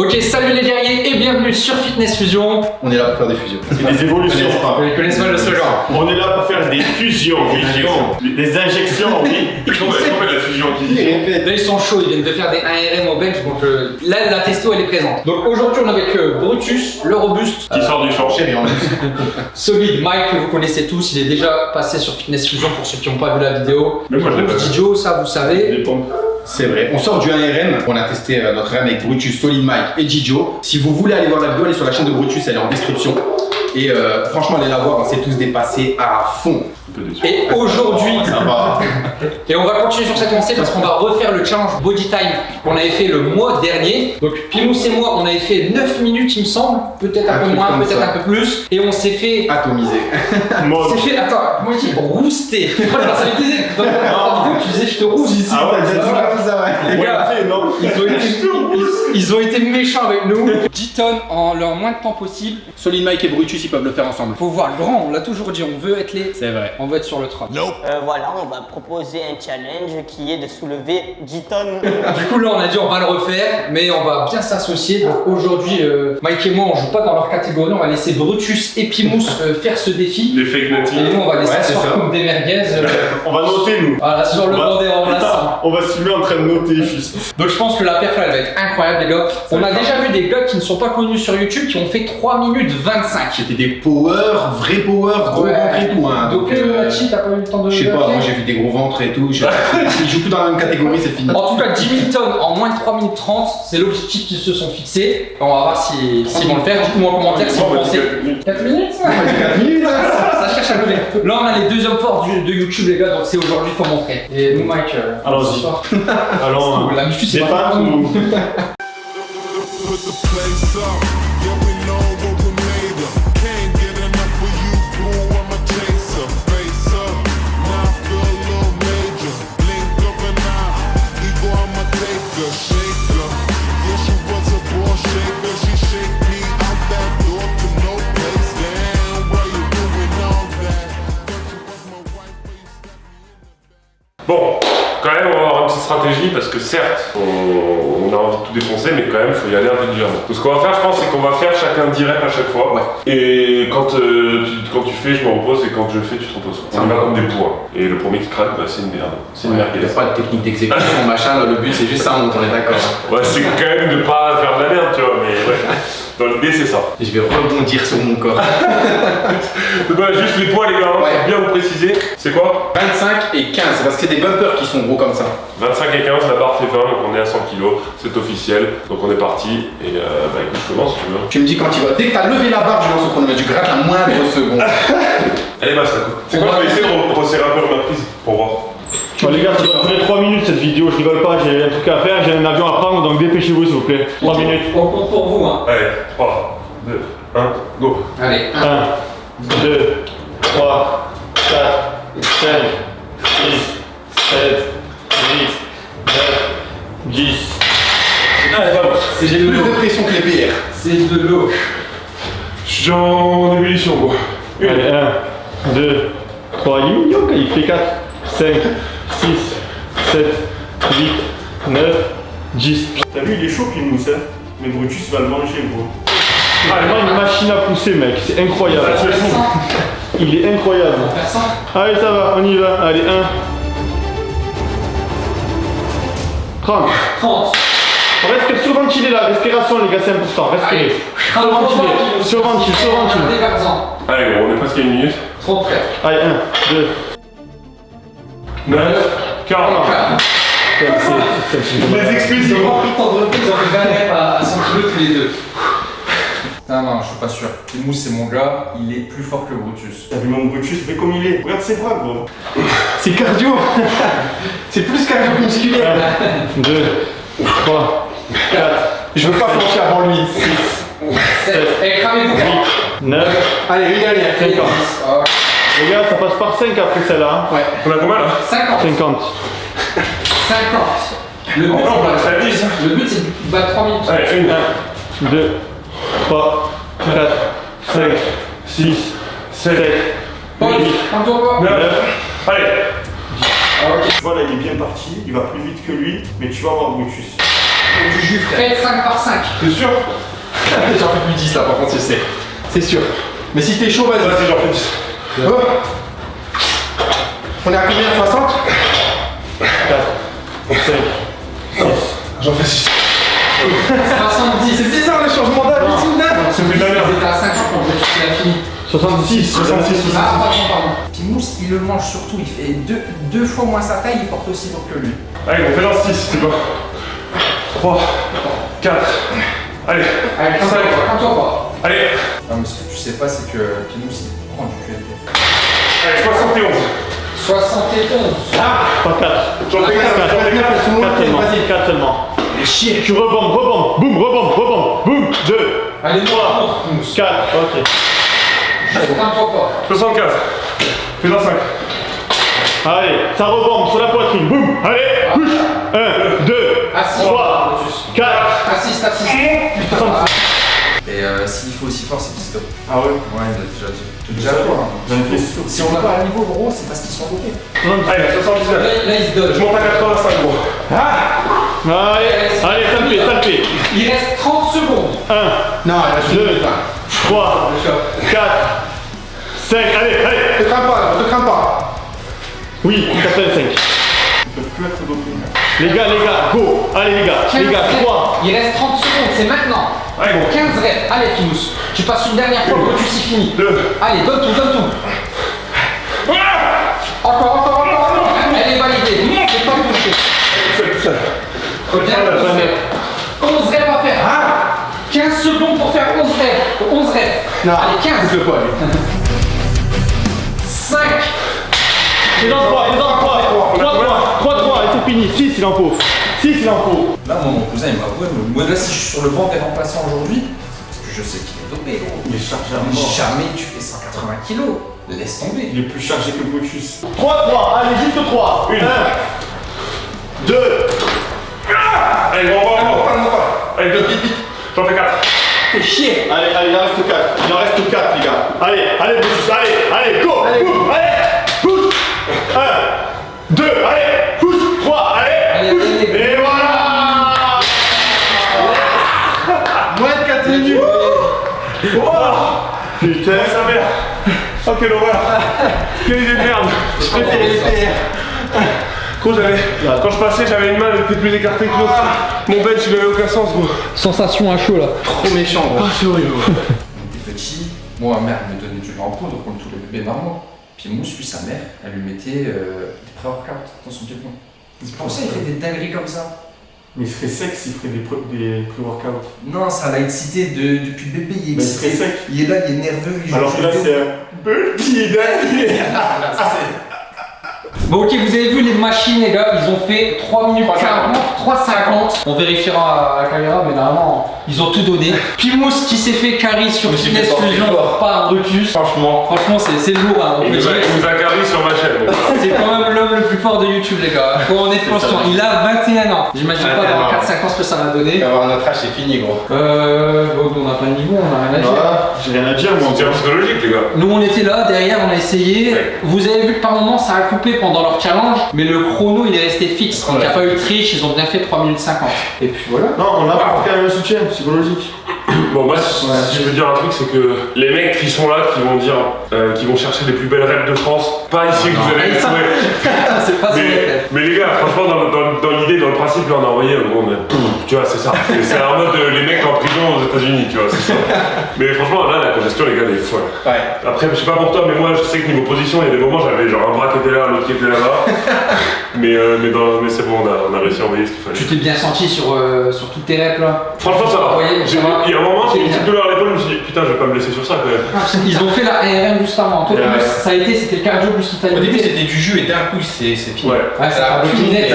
Ok, salut les guerriers et bienvenue sur Fitness Fusion. On est là pour faire des fusions. C'est des évolutions. Connaissez pas de ce genre. On est là pour faire des fusions. Des injections, oui. La fusion Là ils sont chauds, ils viennent de faire des 1RM au bench, donc euh, là la testo elle est présente. Donc aujourd'hui on est avec euh, Brutus, le robuste, Qui sort du champ. Chérie, en plus. solide Mike que vous connaissez tous, il est déjà passé sur Fitness Fusion pour ceux qui n'ont pas vu la vidéo. Mais moi, je l'ai pas vu. Didio, ça vous savez. Pompes. C'est vrai. On sort du 1RM. On a testé euh, notre RM avec Brutus, Solid Mike et Gijo. Si vous voulez aller voir la vidéo, allez sur la chaîne de Brutus, elle est en description. Et euh, franchement, allez la voir, on s'est tous dépassés à fond. Et aujourd'hui, Ça va. Et on va continuer sur cette lancée parce qu'on va refaire le challenge Body Time qu'on avait fait le mois dernier. Donc Pimous et moi, on avait fait 9 minutes il me semble, peut-être un, Un peu moins, peut-être un peu plus. Et on s'est fait... Atomisé. On s'est fait, attends, moi j'ai rousté. Voilà, ça tu disais je te rousse ici. Ah ouais, ça. Les gars, ils ont, été, ils, ils ont été méchants avec nous. 10 tonnes en leur moins de temps possible. Solid Mike et Brutus, ils peuvent le faire ensemble. Faut voir grand, on l'a toujours dit, on veut être les... C'est vrai. On veut être sur le trône. Euh, voilà, on va proposer un challenge qui est de soulever 10 tonnes. Du coup, là, on a dit on va le refaire, mais on va bien s'associer. Donc aujourd'hui, euh, Mike et moi, on joue pas dans leur catégorie. On va laisser Brutus et Pimous euh, faire ce défi. Les fake Et natifs. nous, on va laisser Ouais, ça. comme des merguez. euh, On va noter, nous. voilà, sur le On va- bord des remplaçants. On va se filmer en train de noter, juste. Donc je pense que la perf elle va être incroyable, les gars. On a déjà vu des gars qui ne sont pas connus sur YouTube qui ont fait 3 minutes 25. C'était des power, vrais power, gros Ouais. ventre et tout. Hein. Donc, euh, euh, Machi, t'as pas eu le temps de. Je sais pas, moi j'ai vu des gros ventres et tout. Je- Ils jouent tous dans la même catégorie, c'est fini. En tout cas, 10 000 tonnes en moins de 3 minutes 30, c'est l'objectif qu'ils se sont fixés. On va voir si- s'ils vont le faire. Dites-moi en commentaire si vous pensez. 4 minutes ça, ça cherche à lever. Là, on a les deux hommes forts du- de YouTube, les gars, donc c'est aujourd'hui, faut montrer. Et nous, Mike, euh, Allons-y. Allons, la muscu, c'est des pas pâtes stratégie parce que certes, on, on a envie de tout défoncer, mais quand même, il faut y aller intelligemment. Donc, ce qu'on va faire, je pense, c'est qu'on va faire chacun 10 reps à chaque fois. Ouais. Et quand, euh, tu, quand tu fais, je me repose, et quand je fais, tu te reposes. On y va comme des poids. Et le premier qui craque, bah, c'est une merde. C'est une Il merguez. n'y a pas de technique d'exécution, machin. Le but c'est juste ça, on est d'accord. Ouais, c'est quand même de pas faire de la merde, tu vois, mais ouais. Dans l'idée, c'est ça. Je vais rebondir sur mon corps. Juste les poids, les gars, hein, Ouais. bien vous préciser. C'est quoi? 25 et 15, c'est parce que c'est des bumpers qui sont gros comme ça. 25 et 15, la barre fait 20, donc on est à 100 kg. C'est officiel. Donc, on est parti. Et euh, bah, écoute, je commence si tu veux. Tu me dis quand il va. Dès que t'as levé la barre, je lance au chronomètre, tu grattes la moindre seconde. Allez, bah, ça. C'est quoi Je vais essayer de resserrer un peu ma prise pour voir. Bon, les gars, ça va durer 3 minutes cette vidéo, je rigole pas, j'ai un truc à faire, j'ai un avion à prendre, donc dépêchez-vous s'il vous plaît. 3 minutes. On compte pour vous, hein. Allez, 3, 2, 1, go. Allez. 1, 2, 3, 4, 5, 6, 7, 8, 9, 10. Allez, vamos. C'est J'ai plus de pression que les PR. C'est de l'eau. Je suis en ébullition, moi. Allez, 1, 2, 3, il est mignon, il fait 4, 5, 6, 7, 8, 9, 10. T'as vu, il est chaud qu'il mousse, hein Mais Brutus va le manger, gros. Ah, vraiment une machine à pousser, mec, c'est incroyable. Il est incroyable. Allez, ça va, on y va. Allez, 1. 30. 30. Reste surventilé la respiration, les gars, c'est important. Respirez. Surventilé, surventile. Dégarzant. Allez, gros, on est presque à une minute. 30 frères. Allez, 1, 2, 9, 40. Les excuses, Ils ont pas pris tant de reprises, ils ont fait 20 reps à à 100 kg tous les deux. Non, non, je suis pas sûr. Mousse, c'est mon gars, il est plus fort que Brutus. T'as vu mon Brutus, fais comme il est. Regarde ses bras, gros. C'est cardio. C'est plus cardio que musculaire. 1, 2, 3, 4, Je veux pas flancher avant lui. 7. Eh, cramez-vous. 9. Allez, une dernière. 50. Les gars, ça passe par 5 après celle-là. hein. Ouais. On a combien là 50. 50. 50. Le but, on c'est faire 10. le but, c'est de battre 3 minutes. Allez, une. 1, 2, 3, 4, 5, 6, 7, Pause. 8, Un tour pas. 9. Allez. Ah. Voilà, il est bien parti, il va plus vite que lui, mais tu vas voir Brutus. du jus, frère. Faites 5 par 5. T'es sûr? J'en fais plus 10 là, par contre, c'est c'est sûr. Mais si t'es chaud, vas-y. Vas-y, j'en fais 10. Oh. On est à combien 60 J'en fais 6. 70. C'est bizarre le changement soudain. C'est plus de la merde. C'était à 50 quand le tu l'as fini. 66, 66, Ah, pardon, pardon. Timous, il le mange surtout. Il fait deux, deux fois moins sa taille. Il porte aussi lourd que lui. Allez, on fait dans 6, c'est bon. 3, 4, allez, Allez, 5, calme-toi pas. allez, Non, mais ce que tu sais pas, c'est que Timous, il. Allez, 71. 71. Pas 4. J'en fais 4, j'en fais 4. 4 seulement. 4 seulement. Chier. Tu rebondes, rebondes, boum, rebondes, rebondes, boum, 2, Allez, nous, on montre, Timous. 4, ok. Calme-toi pas. 75. Fais dans 5. Allez, ça rebombe sur la poitrine, boum, allez, bouge, 1, 2, Assis. 3, 4, Assiste, assiste. 66. Et s'il faut aussi fort, c'est qu'il stop. Ah ouais Ouais, déjà déjà quoi Si on n'a pas un niveau, gros, c'est parce qu'ils sont dopés. Allez, 79. Là, là, il se Je donne. monte à 85, gros. Allez, allez, ça le fait, ça le fait. Il reste 30 secondes. 1, Non, il reste 2, 3, 4, 5, allez, allez. Te crains pas, là, te crains pas. Oui, 85. Les gars, les gars, go Allez les gars, 15 les gars, reps. 3 Il reste 30 secondes, c'est maintenant. Allez, gros. 15 reps. Allez, Timous. Tu passes une dernière fois, le tu fini. 2. Allez, donne tout, donne tout. Encore, encore, encore, encore. Elle est validée. C'est pas touché. Tout seul, tout seul. 11 reps. 11 reps à faire. 15 secondes pour faire 11 reps. 11 reps. Non, Allez, 15. le pas, lui. 5. C'est dans 3, c'est dans 3 3, 3, 3, 3, et c'est fini. 6 il en faut. 6 il en faut. Là, moi, mon cousin, il m'a avoué, mais moi, là, si je suis sur le banc des remplaçants aujourd'hui, parce que je sais qu'il est dopé, gros. Il est chargé à Mais mort jamais tu fais 180 kilos. Laisse tomber. Il est plus chargé que Brutus 3, 3, allez juste 3 Une. 1 2 Allez, gros, gros, gros. Allez, vite, vite, vite. J'en fais 4. Fais chier. Allez, allez, il en reste 4 Il en reste 4 les gars. Allez, allez Brutus, allez, allez, go Allez, allez, bouge 1 2, allez, Putain Sa mère. Oh, quelle horreur. Quelle idée de merde. Je préfère les PR. Gros, j'avais. Quand je passais, j'avais une main, elle était plus écartée que l'autre. Mon bench, il avait aucun sens, gros. Sensation à chaud là. Trop méchant, gros. c'est horrible. était petit, moi ma mère me donnait du en poudre comme tous les bébés normaux. Puis Mousse, lui, sa mère, elle lui mettait euh, des pré-workouts dans son biberon. C'est pour ça qu'il fait des dingueries comme ça. Mais il serait sec s'il ferait des, pre- des pré-workouts. Non, ça l'a excité de, depuis le bébé, il est Mais il excité. serait sec. Il est là, il est nerveux, il joue Alors que là c'est un petit dingue Bon ok, vous avez vu les machines les gars, ils ont fait 3 minutes 40, 3,50. On vérifiera à la caméra, mais normalement, ils ont tout donné. Pimous qui s'est fait carry sur Fitness Fusion par Brutus. Franchement. Franchement, c'est c'est lourd, hein, on Il peut nous a, dire. il nous a carré sur ma chaîne. C'est quand même l'homme le plus fort de YouTube, les gars. Faut en être conscient. Il a 21 ans. J'imagine pas 21 dans ans. 4-5 ans ce que ça va donner. Avoir notre âge, c'est fini, gros. Euh. Bon, on n'a pas de niveau, on a rien à dire. Voilà. J'ai rien à dire moi C'est psychologique, les gars. Nous on était là, derrière on a essayé. Ouais. Vous avez vu que par moment ça a coupé pendant leur challenge, mais le chrono il est resté fixe. Donc il n'y a pas eu de triche, ils ont bien fait 3 minutes 50. Et puis voilà. Non, on a quand même un soutien psychologique. Bon, moi, si si je veux dire un truc, c'est que les mecs qui sont là, qui vont dire, euh, qui vont chercher les plus belles reps de France, pas ici que vous allez les trouver. c'est pas Mais, mais les gars, franchement, principe, là, on a envoyé, bon, mais, pouf, tu vois, c'est ça. C'est- un mode euh, les mecs en prison aux États-Unis, tu vois, c'est ça. Mais franchement, là, la congestion, les gars, elle est folle. Ouais. Après, je sais pas pour toi, mais moi, je sais que niveau position, il y a des moments, j'avais genre un bras qui était là, l'autre qui était là-bas. mais euh, mais, dans- mais c'est bon, on a, on a réussi à envoyer ce qu'il fallait. Tu t'es bien senti sur, euh, sur toutes tes reps là? Franchement, ça va. Il y a un moment, j'ai une petite douleur à putain, je vais pas me blesser sur ça quand même. Ils ont fait la ARM juste avant. Toi, plus, ça a été, c'était le cardio plus Au début, c'était du jus et d'un coup, c'est c'est fini. Ouais. Ouais, ça a pris net.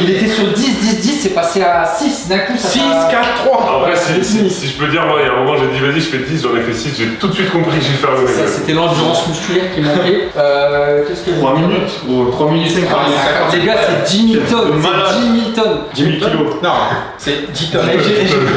Il était sur 10, 10, 10, c'est passé à 6 d'un coup. Ça 6, t'a- 4, 3. En vrai, si, c'est si, je peux dire, moi, il y a un moment, j'ai dit, vas-y, je fais 10, j'en ai fait 6, j'ai tout de suite compris que j'ai fait un Ça. C'était l'endurance musculaire qui manquait. Euh, Qu'est-ce que 3 minutes ou 3 minutes 50. Ah, Les gars, c'est 10 000 tonnes. C'est malade. C'est 10 000 tonnes. 10 000 kilos. Non, c'est 10 tonnes.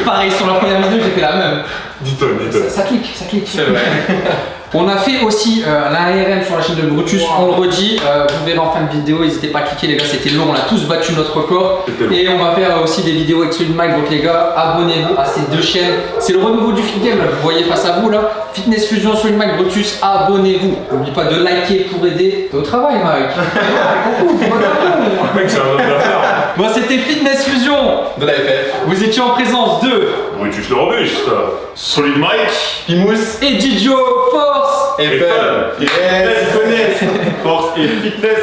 Pareil sur la première vidéo, j'ai fait la même. 10 tonnes, 10 tonnes. Ça, ça clique, ça clique. C'est vrai. On a fait aussi euh, l'ARM sur la chaîne de Brutus, on le redit, euh, vous verrez en fin de vidéo, n'hésitez pas à cliquer les gars, c'était long, on a tous battu notre record. Et on va faire euh, aussi des vidéos avec Solid Mike, donc les gars, abonnez-vous à ces deux chaînes. C'est le renouveau du Fit Game, là, vous voyez face à vous là. Fitness Fusion, Solid Mike, Brutus, abonnez-vous. N'oubliez pas de liker pour aider. T'es au travail Mike. Mec, c'est un homme d'affaires. Bon, c'était Fitness Fusion. De la FF. Vous étiez en présence de Brutus le robuste. Solid Mike. Pimous. et Gigio Force. Et Et Fun. fun. Yes. Fitness. Force et fitness.